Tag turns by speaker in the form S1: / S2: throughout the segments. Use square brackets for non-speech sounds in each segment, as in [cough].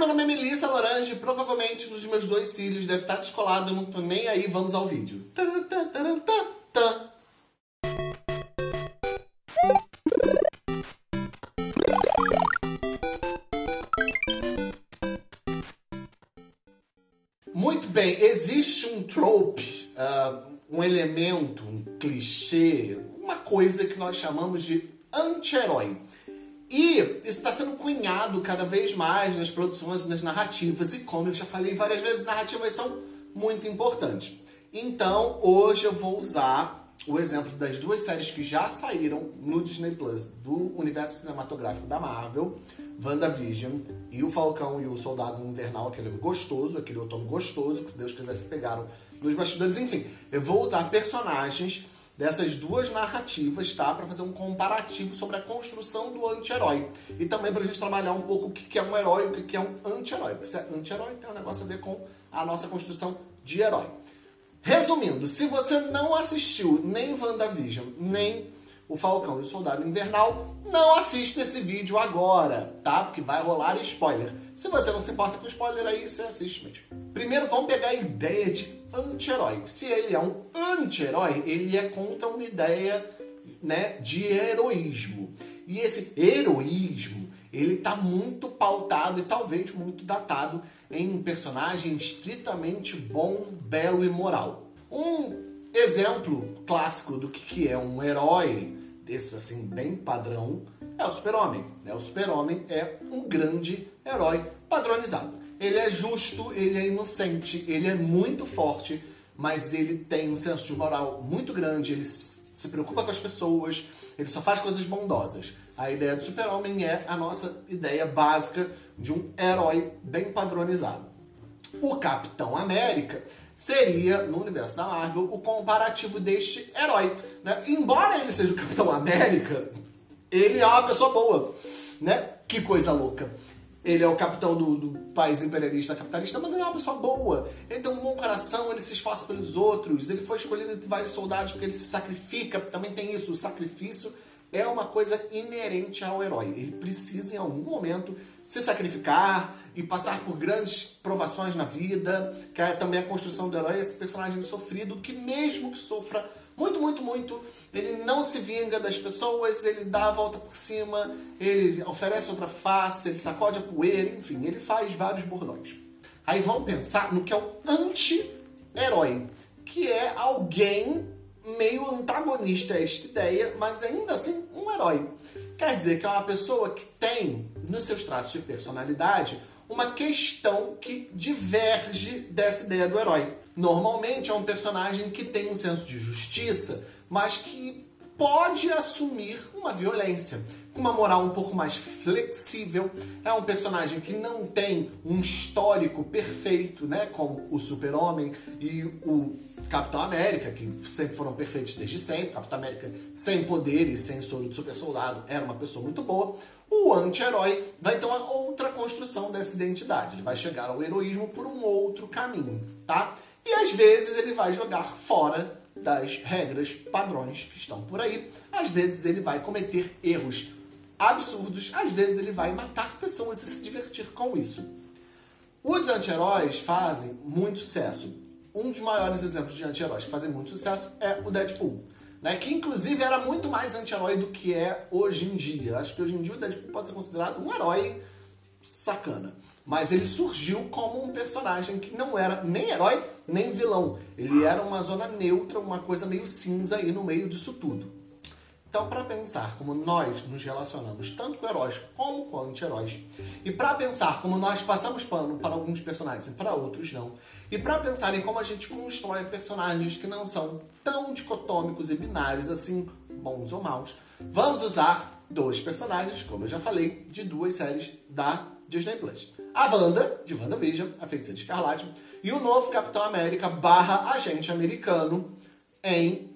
S1: meu nome é Melissa Lorange, provavelmente dos meus dois cílios deve estar descolado, eu não tô nem aí, vamos ao vídeo. Muito bem, existe um trope, uh, um elemento, um clichê, uma coisa que nós chamamos de anti-herói. E isso está sendo cunhado cada vez mais nas produções nas narrativas. E como eu já falei várias vezes, narrativas são muito importantes. Então, hoje eu vou usar o exemplo das duas séries que já saíram no Disney Plus do universo cinematográfico da Marvel, WandaVision e o Falcão e o Soldado Invernal, aquele gostoso, aquele outono gostoso, que se Deus quiser se pegaram nos bastidores. Enfim, eu vou usar personagens dessas duas narrativas, tá? Para fazer um comparativo sobre a construção do anti-herói. E também para a gente trabalhar um pouco o que é um herói e o que é um anti-herói. Porque se é anti-herói tem um negócio a ver com a nossa construção de herói. Resumindo, se você não assistiu nem WandaVision, nem o Falcão e o Soldado Invernal, não assista esse vídeo agora, tá? Porque vai rolar spoiler. Se você não se importa com spoiler, aí você assiste mesmo. Primeiro, vamos pegar a ideia de anti-herói. Se ele é um anti-herói, ele é contra uma ideia né, de heroísmo. E esse heroísmo, ele está muito pautado e talvez muito datado em um personagem estritamente bom, belo e moral. Um exemplo clássico do que é um herói desses assim bem padrão é o Super-Homem. Né? O Super-Homem é um grande herói padronizado. Ele é justo, ele é inocente, ele é muito forte, mas ele tem um senso de moral muito grande, ele se preocupa com as pessoas, ele só faz coisas bondosas. A ideia do super-homem é a nossa ideia básica de um herói bem padronizado. O Capitão América seria, no universo da Marvel, o comparativo deste herói. Né? Embora ele seja o Capitão América, ele é uma pessoa boa. Né? Que coisa louca. Ele é o capitão do, do, país imperialista capitalista, mas ele é uma pessoa boa. Ele tem um bom coração, ele se esforça pelos outros, ele foi escolhido entre vários soldados porque ele se sacrifica. Também tem isso, o sacrifício é uma coisa inerente ao herói. Ele precisa, em algum momento, se sacrificar e passar por grandes provações na vida, que é também a construção do herói, esse personagem sofrido, que mesmo que sofra muito, muito, muito. Ele não se vinga das pessoas, ele dá a volta por cima, ele oferece outra face, ele sacode a poeira, enfim, ele faz vários bordões. Aí vamos pensar no que é o anti-herói, que é alguém meio antagonista a esta ideia, mas ainda assim um herói. Quer dizer que é uma pessoa que tem, nos seus traços de personalidade, uma questão que diverge dessa ideia do herói. Normalmente é um personagem que tem um senso de justiça, mas que pode assumir uma violência. Com uma moral um pouco mais flexível, é um personagem que não tem um histórico perfeito, né, como o Super-Homem e o Capitão América, que sempre foram perfeitos desde sempre. Capitão América sem poderes, sem soro de super soldado, era uma pessoa muito boa. O anti-herói vai ter uma outra construção dessa identidade. Ele vai chegar ao heroísmo por um outro caminho, tá? E às vezes ele vai jogar fora das regras padrões que estão por aí. Às vezes ele vai cometer erros absurdos, às vezes ele vai matar pessoas e se divertir com isso. Os anti-heróis fazem muito sucesso. Um dos maiores exemplos de anti-heróis que fazem muito sucesso é o Deadpool. Né, que inclusive era muito mais anti-herói do que é hoje em dia. Acho que hoje em dia o Deadpool pode ser considerado um herói sacana. Mas ele surgiu como um personagem que não era nem herói, nem vilão. Ele era uma zona neutra, uma coisa meio cinza aí no meio disso tudo. Então, para pensar como nós nos relacionamos tanto com heróis como com anti-heróis, e para pensar como nós passamos pano para alguns personagens e para outros não, e para pensar em como a gente constrói personagens que não são tão dicotômicos e binários assim, bons ou maus, vamos usar dois personagens, como eu já falei, de duas séries da Disney Plus. A Wanda, de WandaVision, a Feiticeira de Escarlate, e o novo Capitão América barra agente americano em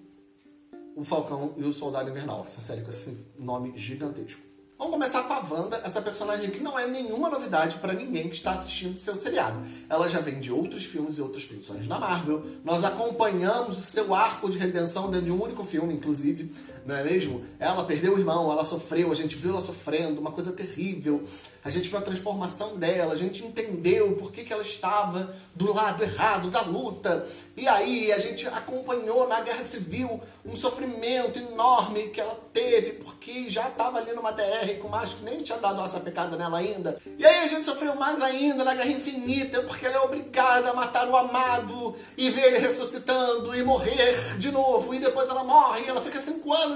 S1: O Falcão e o Soldado Invernal. Essa série com esse nome gigantesco. Vamos começar com a Wanda, essa personagem que não é nenhuma novidade para ninguém que está assistindo seu seriado. Ela já vem de outros filmes e outras produções da Marvel. Nós acompanhamos o seu arco de redenção dentro de um único filme, inclusive, não é mesmo? Ela perdeu o irmão, ela sofreu, a gente viu ela sofrendo, uma coisa terrível. A gente viu a transformação dela, a gente entendeu por que, que ela estava do lado errado da luta. E aí a gente acompanhou na Guerra Civil um sofrimento enorme que ela teve, porque já estava ali numa DR com macho que nem tinha dado essa pecada nela ainda. E aí a gente sofreu mais ainda na Guerra Infinita, porque ela é obrigada a matar o amado e ver ele ressuscitando e morrer de novo. E depois ela morre e ela fica cinco anos.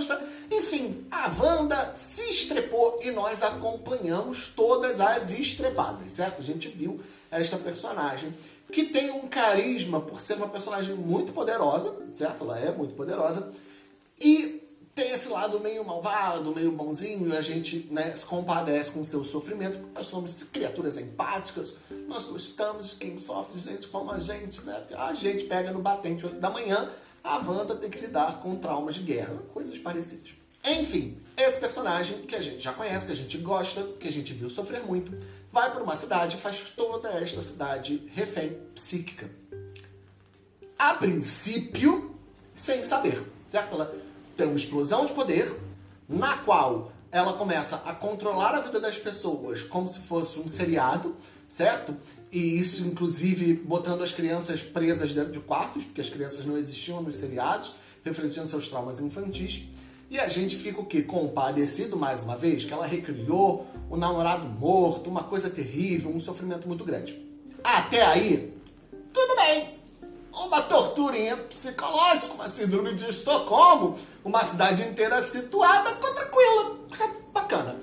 S1: Enfim, a Wanda se estrepou e nós acompanhamos todas as estrepadas, certo? A gente viu esta personagem que tem um carisma por ser uma personagem muito poderosa, certo? Ela é muito poderosa. E tem esse lado meio malvado, meio bonzinho, a gente né, se compadece com o seu sofrimento. Nós somos criaturas empáticas, nós gostamos de quem sofre, gente como a gente, né? A gente pega no batente 8 da manhã, a Wanda tem que lidar com traumas de guerra, coisas parecidas. Enfim, esse personagem que a gente já conhece, que a gente gosta, que a gente viu sofrer muito, vai para uma cidade e faz toda esta cidade refém psíquica. A princípio, sem saber, certo? Ela tem uma explosão de poder, na qual ela começa a controlar a vida das pessoas como se fosse um seriado, certo? E isso, inclusive, botando as crianças presas dentro de quartos, porque as crianças não existiam nos seriados, refletindo seus traumas infantis. E a gente fica o quê? Compadecido mais uma vez, que ela recriou o namorado morto, uma coisa terrível, um sofrimento muito grande. Até aí, tudo bem. Uma torturinha psicológica, uma síndrome de Estocolmo, uma cidade inteira situada, ficou tranquila, bacana.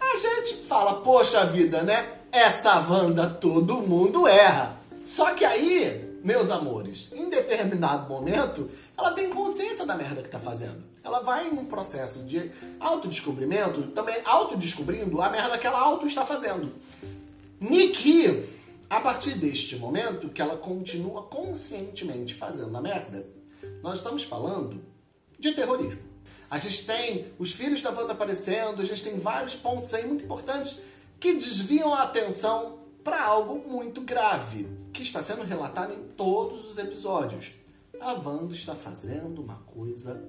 S1: A gente fala, poxa vida, né? Essa Wanda todo mundo erra. Só que aí, meus amores, em determinado momento, ela tem consciência da merda que tá fazendo. Ela vai em um processo de autodescobrimento, também autodescobrindo a merda que ela auto está fazendo. Niki, a partir deste momento que ela continua conscientemente fazendo a merda, nós estamos falando de terrorismo. A gente tem os filhos da Wanda aparecendo, a gente tem vários pontos aí muito importantes que desviam a atenção para algo muito grave, que está sendo relatado em todos os episódios a Wanda está fazendo uma coisa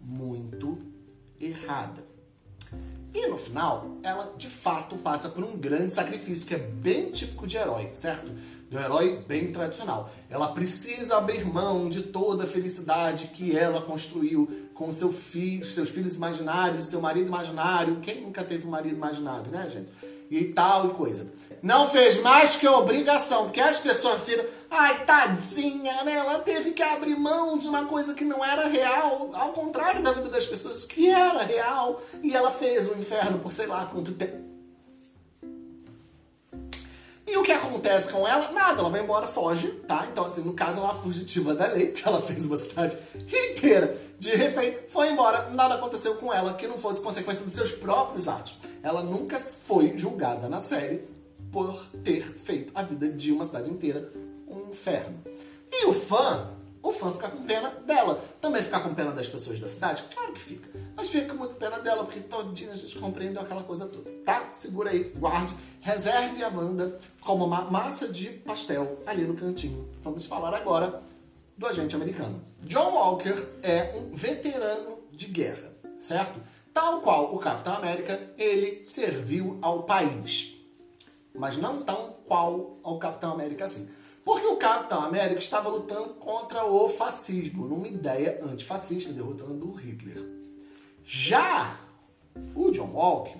S1: muito errada. E no final, ela de fato passa por um grande sacrifício, que é bem típico de herói, certo? Do herói bem tradicional. Ela precisa abrir mão de toda a felicidade que ela construiu com seu filho, seus filhos imaginários, seu marido imaginário. Quem nunca teve um marido imaginário, né, gente? E tal e coisa. Não fez mais que obrigação, porque as pessoas viram, ai, tadinha, né? Ela teve que abrir mão de uma coisa que não era real, ao contrário da vida das pessoas que era real, e ela fez o inferno por sei lá quanto tempo. Que acontece com ela? Nada, ela vai embora, foge, tá? Então, assim, no caso, ela é uma fugitiva da lei, [laughs] que ela fez uma cidade inteira de refém, foi embora, nada aconteceu com ela que não fosse consequência dos seus próprios atos. Ela nunca foi julgada na série por ter feito a vida de uma cidade inteira um inferno. E o fã, o fã fica com pena dela. Também ficar com pena das pessoas da cidade? Claro que fica. Mas fica muito pena dela, porque todinha a gente compreendeu aquela coisa toda. Tá? Segura aí, guarde, reserve a Wanda como uma massa de pastel ali no cantinho. Vamos falar agora do agente americano. John Walker é um veterano de guerra, certo? Tal qual o Capitão América, ele serviu ao país mas não tão qual ao Capitão América assim. Porque o Capitão América estava lutando contra o fascismo, numa ideia antifascista, derrotando Hitler. Já o John Walker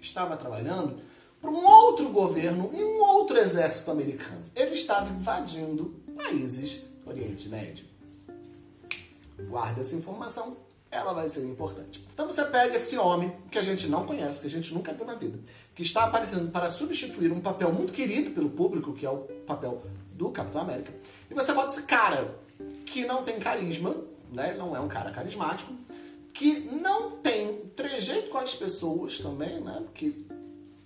S1: estava trabalhando para um outro governo e um outro exército americano. Ele estava invadindo países do Oriente Médio. Guarda essa informação ela vai ser importante. Então você pega esse homem que a gente não conhece, que a gente nunca viu na vida, que está aparecendo para substituir um papel muito querido pelo público, que é o papel do Capitão América, e você bota esse cara que não tem carisma, né? Não é um cara carismático, que não tem trejeito com as pessoas também, né? Porque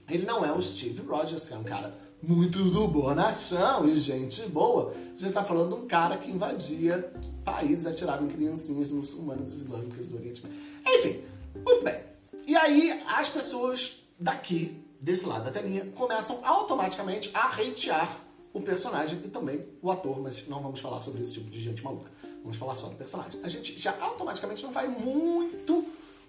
S1: ele não é o Steve Rogers, que é um cara muito do bonachão e gente boa. A gente está falando de um cara que invadia países, atirava em criancinhas muçulmanas islâmicas do Oriente. Enfim, muito bem. E aí as pessoas daqui, desse lado da telinha, começam automaticamente a hatear o personagem e também o ator, mas não vamos falar sobre esse tipo de gente maluca. Vamos falar só do personagem. A gente já automaticamente não vai muito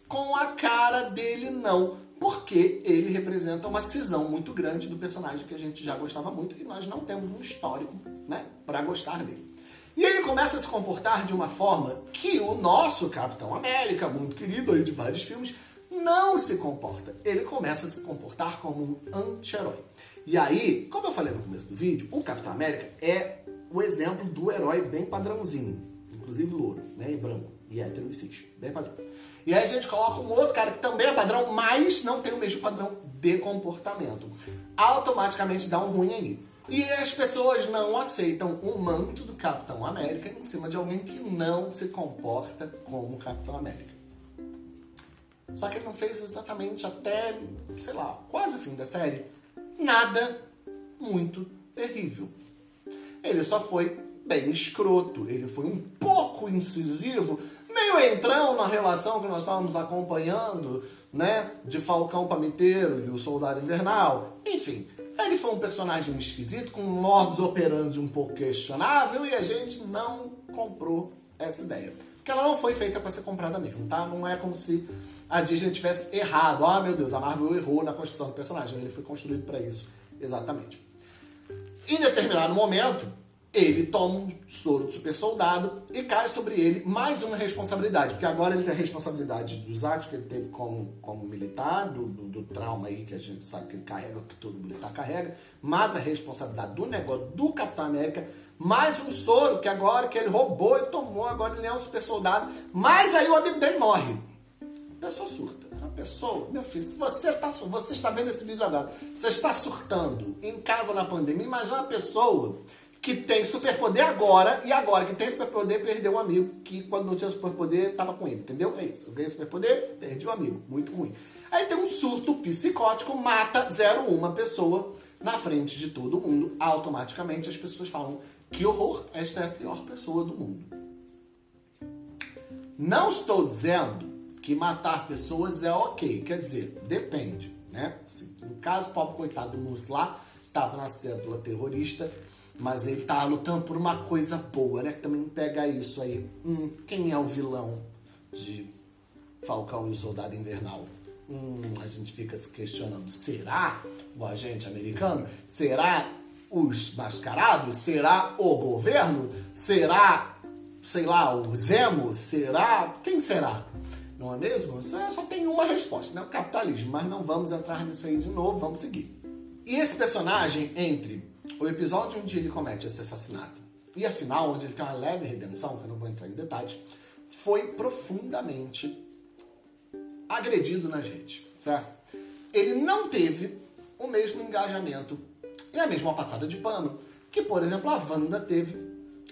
S1: com a cara dele não, porque ele representa uma cisão muito grande do personagem que a gente já gostava muito e nós não temos um histórico, né, para gostar dele. E ele começa a se comportar de uma forma que o nosso Capitão América, muito querido aí de vários filmes, não se comporta. Ele começa a se comportar como um anti-herói. E aí, como eu falei no começo do vídeo, o Capitão América é o exemplo do herói bem padrãozinho, inclusive louro, né, e branco, e hétero e cis, bem padrão. E aí a gente coloca um outro cara que também é padrão, mas não tem o mesmo padrão de comportamento. Automaticamente dá um ruim aí. E as pessoas não aceitam o manto do Capitão América em cima de alguém que não se comporta como Capitão América. Só que ele não fez exatamente até, sei lá, quase o fim da série, nada muito terrível. Ele só foi bem escroto, ele foi um pouco incisivo, meio entrão na relação que nós estávamos acompanhando, né, de Falcão Pamiteiro e o Soldado Invernal. Enfim, ele foi um personagem esquisito, com um modus operandi um pouco questionável e a gente não comprou essa ideia. Porque ela não foi feita para ser comprada mesmo, tá? Não é como se a Disney tivesse errado. Ah, meu Deus, a Marvel errou na construção do personagem. Ele foi construído para isso, exatamente. Em determinado momento, ele toma um soro de super soldado e cai sobre ele mais uma responsabilidade, porque agora ele tem a responsabilidade dos atos que ele teve como, como militar, do, do, do, trauma aí que a gente sabe que ele carrega, que todo militar carrega, mais a responsabilidade do negócio do Capitão América, mais um soro que agora que ele roubou e tomou, agora ele é um super soldado, mas aí o amigo dele morre. A pessoa surta. A pessoa, meu filho, se você, tá, você está vendo esse vídeo agora, você está surtando em casa na pandemia, imagina uma pessoa que tem superpoder agora, e agora que tem superpoder, perdeu um amigo que quando não tinha superpoder, estava com ele, entendeu? É isso. Eu ganhei superpoder, perdi um amigo. Muito ruim. Aí tem um surto psicótico, mata 01 pessoa na frente de todo mundo. Automaticamente as pessoas falam, que horror, esta é a pior pessoa do mundo. Não estou dizendo que matar pessoas é ok, quer dizer, depende, né? no caso, o pobre coitado do Mus lá, estava na cédula terrorista, mas ele tá lutando por uma coisa boa, né? Que também pega isso aí. Hum, quem é o vilão de Falcão e o Soldado Invernal? Hum, a gente fica se questionando, será o agente americano? Será os mascarados? Será o governo? Será, sei lá, o Zemo? Será? Quem será? Não é mesmo? Só tem uma resposta, né? O capitalismo. Mas não vamos entrar nisso aí de novo, vamos seguir. E esse personagem, entre o episódio onde ele comete esse assassinato e a final, onde ele tem uma leve redenção, que eu não vou entrar em detalhes, foi profundamente agredido nas redes, certo? Ele não teve o mesmo engajamento e a mesma passada de pano que, por exemplo, a Wanda teve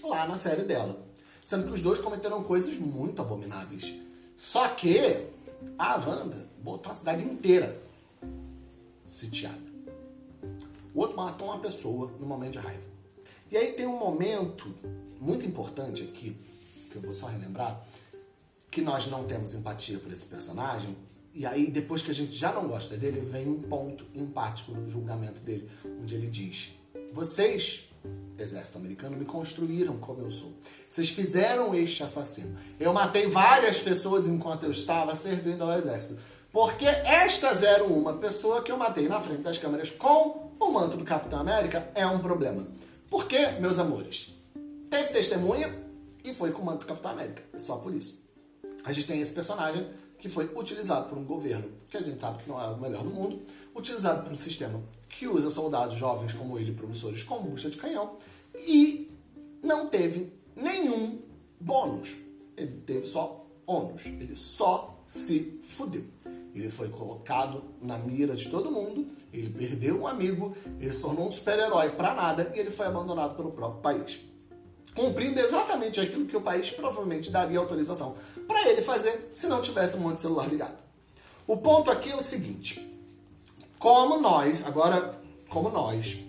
S1: lá na série dela. Sendo que os dois cometeram coisas muito abomináveis. Só que a Wanda botou a cidade inteira sitiada. O outro matou uma pessoa no momento de raiva. E aí tem um momento muito importante aqui, que eu vou só relembrar, que nós não temos empatia por esse personagem, e aí depois que a gente já não gosta dele, vem um ponto empático no julgamento dele, onde ele diz: Vocês, exército americano, me construíram como eu sou. Vocês fizeram este assassino. Eu matei várias pessoas enquanto eu estava servindo ao exército. Porque esta 01 pessoa que eu matei na frente das câmeras com o manto do Capitão América é um problema. Por quê, meus amores? Teve testemunha e foi com o manto do Capitão América. Só por isso. A gente tem esse personagem que foi utilizado por um governo que a gente sabe que não é o melhor do mundo, utilizado por um sistema que usa soldados jovens como ele, promissores, como bucha de canhão, e não teve nenhum bônus. Ele teve só ônus. Ele só se fudeu. Ele foi colocado na mira de todo mundo, ele perdeu um amigo, ele se tornou um super-herói para nada e ele foi abandonado pelo próprio país. Cumprindo exatamente aquilo que o país provavelmente daria autorização para ele fazer se não tivesse um monte de celular ligado. O ponto aqui é o seguinte: como nós, agora, como nós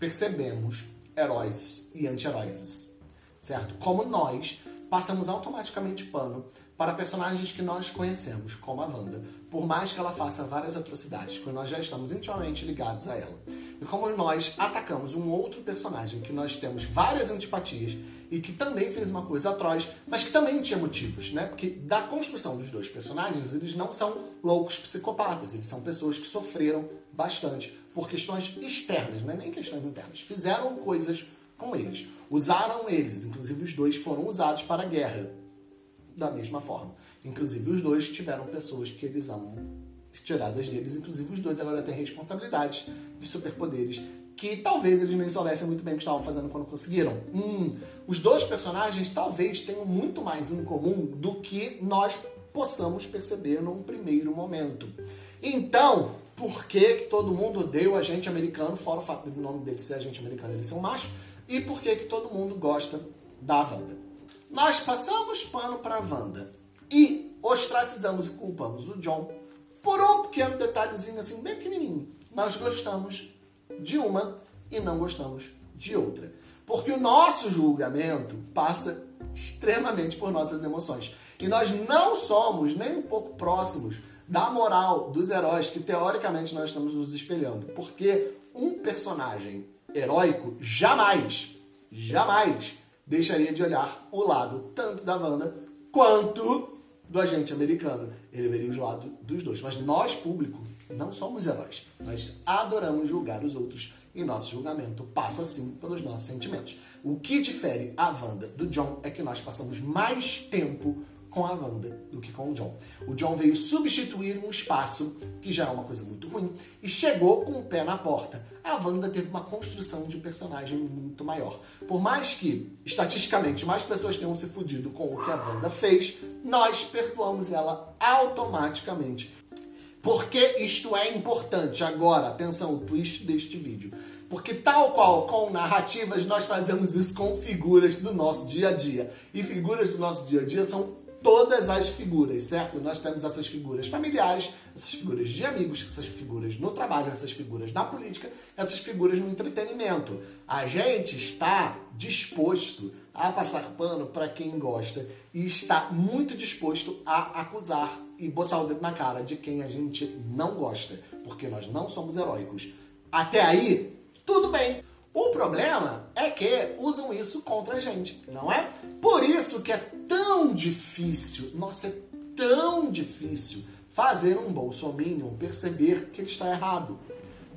S1: percebemos heróis e anti-heróis, certo? Como nós passamos automaticamente pano para personagens que nós conhecemos, como a Wanda, por mais que ela faça várias atrocidades, porque nós já estamos intimamente ligados a ela. E como nós atacamos um outro personagem que nós temos várias antipatias e que também fez uma coisa atroz, mas que também tinha motivos, né? Porque da construção dos dois personagens, eles não são loucos psicopatas, eles são pessoas que sofreram bastante por questões externas, não é nem questões internas. Fizeram coisas com eles, usaram eles, inclusive os dois foram usados para a guerra da mesma forma. Inclusive, os dois tiveram pessoas que eles amam tiradas deles, inclusive os dois agora têm responsabilidades de superpoderes que talvez eles nem soubessem muito bem o que estavam fazendo quando conseguiram. Hum, os dois personagens talvez tenham muito mais em comum do que nós possamos perceber num primeiro momento. Então, por que, que todo mundo odeia o agente americano, fora o fato do nome dele ser agente americano, eles são machos, e por que, que todo mundo gosta da Wanda? Nós passamos pano para a Wanda e ostracizamos e culpamos o John por um pequeno detalhezinho assim, bem pequenininho. Nós gostamos de uma e não gostamos de outra. Porque o nosso julgamento passa extremamente por nossas emoções. E nós não somos nem um pouco próximos da moral dos heróis que teoricamente nós estamos nos espelhando. Porque um personagem heróico jamais, jamais deixaria de olhar o lado tanto da Wanda quanto do agente americano. Ele veria os lados dos dois. Mas nós, público, não somos heróis. Nós adoramos julgar os outros e nosso julgamento passa, sim, pelos nossos sentimentos. O que difere a Wanda do John é que nós passamos mais tempo com a Wanda do que com o John. O John veio substituir um espaço que já é uma coisa muito ruim e chegou com o pé na porta. A Wanda teve uma construção de personagem muito maior. Por mais que, estatisticamente, mais pessoas tenham se fudido com o que a Wanda fez, nós perdoamos ela automaticamente. Porque isto é importante. Agora, atenção, o twist deste vídeo. Porque tal qual com narrativas, nós fazemos isso com figuras do nosso dia a dia. E figuras do nosso dia a dia são todas as figuras, certo? Nós temos essas figuras familiares, essas figuras de amigos, essas figuras no trabalho, essas figuras na política, essas figuras no entretenimento. A gente está disposto a passar pano para quem gosta e está muito disposto a acusar e botar o dedo na cara de quem a gente não gosta, porque nós não somos heróicos. Até aí, tudo bem. O problema é que usam isso contra a gente, não é? Por isso que é tão difícil, nossa, é tão difícil fazer um bolsominion perceber que ele está errado.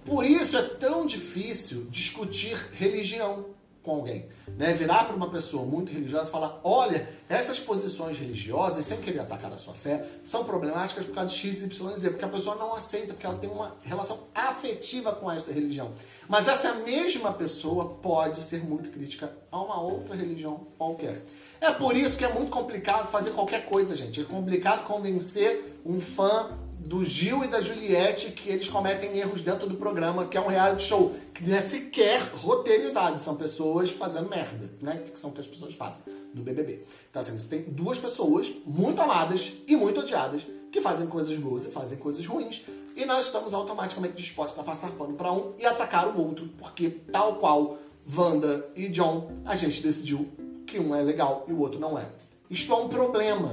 S1: Por isso é tão difícil discutir religião com alguém. Né? Virar para uma pessoa muito religiosa e falar: olha, essas posições religiosas, sem querer atacar a sua fé, são problemáticas por causa de X, Y, Z, porque a pessoa não aceita, porque ela tem uma relação afetiva com esta religião. Mas essa mesma pessoa pode ser muito crítica a uma outra religião qualquer. É por isso que é muito complicado fazer qualquer coisa, gente. É complicado convencer um fã do Gil e da Juliette que eles cometem erros dentro do programa, que é um reality show, que não é sequer roteirizado, são pessoas fazendo merda, né? Que são o que as pessoas fazem no BBB. Então, assim, você tem duas pessoas muito amadas e muito odiadas que fazem coisas boas e fazem coisas ruins, e nós estamos automaticamente dispostos a passar pano para um e atacar o outro, porque tal qual Wanda e John, a gente decidiu que um é legal e o outro não é. Isto é um problema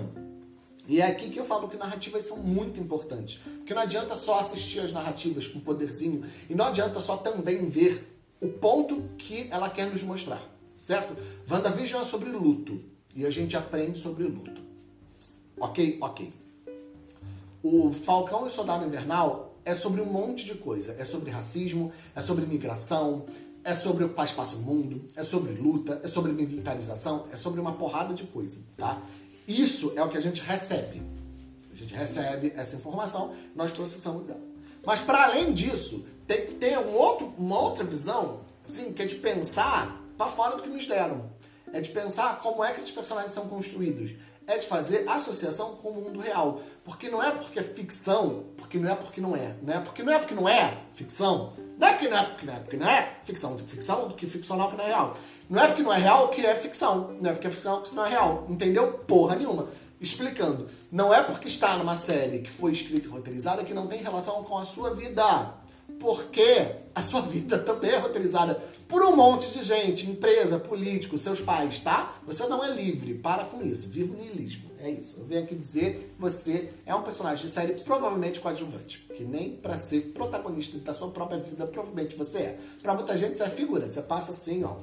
S1: e é aqui que eu falo que narrativas são muito importantes. Porque não adianta só assistir as narrativas com poderzinho e não adianta só também ver o ponto que ela quer nos mostrar. Certo? WandaVision é sobre luto. E a gente aprende sobre luto. Ok? Ok. O Falcão e o Soldado Invernal é sobre um monte de coisa. É sobre racismo, é sobre migração, é sobre ocupar espaço no mundo, é sobre luta, é sobre militarização, é sobre uma porrada de coisa, tá? Isso é o que a gente recebe. A gente recebe essa informação, nós processamos ela. Mas para além disso, tem que ter um outro, uma outra visão, assim, que é de pensar para fora do que nos deram. É de pensar como é que esses personagens são construídos. É de fazer associação com o mundo real. Porque não é porque é ficção, porque não é porque não é. Não é porque não é porque não é ficção. Não é porque não é porque não é, porque não é ficção. Ficção do que ficcional que não é real. Não é porque não é real que é ficção. Não é porque é ficção que não é real. Entendeu? Porra nenhuma. Explicando. Não é porque está numa série que foi escrita e roteirizada que não tem relação com a sua vida. Porque a sua vida também é roteirizada por um monte de gente, empresa, político, seus pais, tá? Você não é livre, para com isso, viva o niilismo, é isso. Eu venho aqui dizer que você é um personagem de série provavelmente coadjuvante, que nem para ser protagonista da sua própria vida provavelmente você é. Para muita gente você é figura, você passa assim, ó,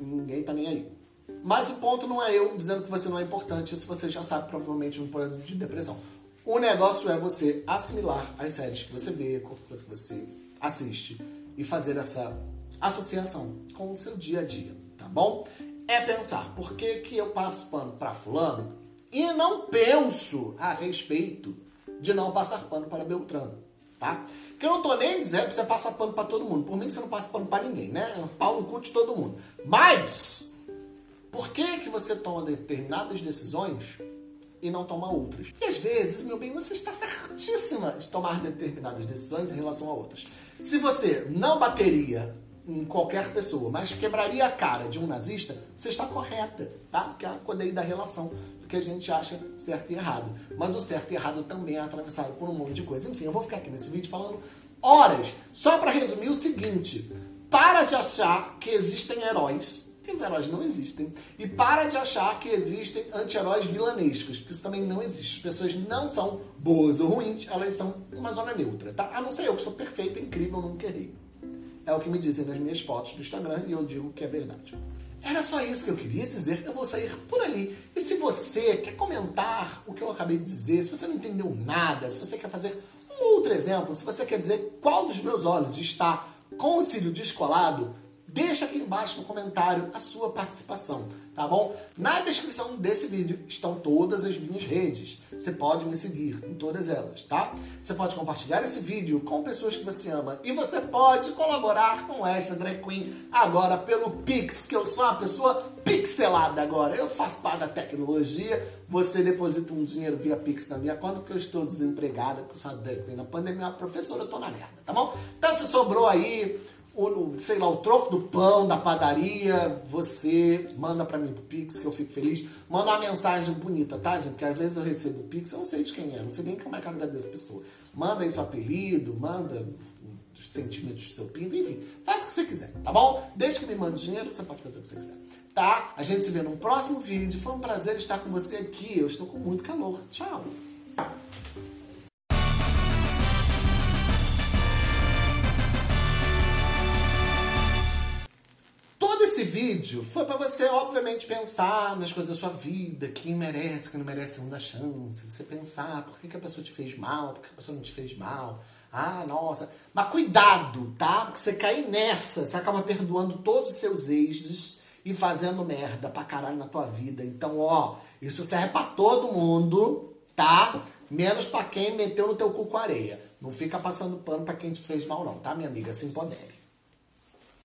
S1: ninguém tá nem aí. Mas o ponto não é eu dizendo que você não é importante, isso você já sabe provavelmente um problema de depressão. O negócio é você assimilar as séries que você vê, coisas que você assiste e fazer essa associação com o seu dia a dia, tá bom? É pensar por que, que eu passo pano para fulano e não penso a respeito de não passar pano para Beltrano, tá? Que eu não tô nem dizendo pra você passar pano para todo mundo. Por mim você não passa pano para ninguém, né? É pau no cu de todo mundo. Mas por que que você toma determinadas decisões e não toma outras. E às vezes, meu bem, você está certíssima de tomar determinadas decisões em relação a outras. Se você não bateria em qualquer pessoa, mas quebraria a cara de um nazista, você está correta, tá? Porque é a codeia da relação do que a gente acha certo e errado. Mas o certo e errado também é atravessado por um monte de coisa. Enfim, eu vou ficar aqui nesse vídeo falando horas, só para resumir o seguinte: para de achar que existem heróis que os heróis não existem. E para de achar que existem anti-heróis vilanescos, porque isso também não existe. As pessoas não são boas ou ruins, elas são uma zona neutra, tá? A não ser eu que sou perfeita, incrível, nunca errei. É o que me dizem nas minhas fotos do Instagram e eu digo que é verdade. Era só isso que eu queria dizer. Eu vou sair por ali. E se você quer comentar o que eu acabei de dizer, se você não entendeu nada, se você quer fazer um outro exemplo, se você quer dizer qual dos meus olhos está com o cílio descolado, Deixa aqui embaixo no comentário a sua participação, tá bom? Na descrição desse vídeo estão todas as minhas redes. Você pode me seguir em todas elas, tá? Você pode compartilhar esse vídeo com pessoas que você ama e você pode colaborar com esta drag queen agora pelo Pix, que eu sou uma pessoa pixelada agora. Eu faço parte da tecnologia, você deposita um dinheiro via Pix na minha conta porque eu estou desempregada, eu sou uma drag queen na pandemia, professora, eu tô na merda, tá bom? Então se sobrou aí sei lá, o troco do pão da padaria, você manda para mim pro Pix, que eu fico feliz. Manda uma mensagem bonita, tá, gente? Porque às vezes eu recebo o Pix, eu não sei de quem é, não sei nem como é que eu agradeço a pessoa. Manda aí seu apelido, manda os sentimentos do seu pinto, enfim. Faz o que você quiser, tá bom? Desde que me mande dinheiro, você pode fazer o que você quiser. Tá? A gente se vê num próximo vídeo. Foi um prazer estar com você aqui. Eu estou com muito calor. Tchau! Vídeo foi para você, obviamente, pensar nas coisas da sua vida, quem merece, quem não merece segunda chance. Você pensar por que, que a pessoa te fez mal, por que a pessoa não te fez mal. Ah, nossa. Mas cuidado, tá? Porque você cair nessa, você acaba perdoando todos os seus exes e fazendo merda pra caralho na tua vida. Então, ó, isso serve pra todo mundo, tá? Menos pra quem meteu no teu cu com areia. Não fica passando pano pra quem te fez mal, não, tá, minha amiga? Se empodere.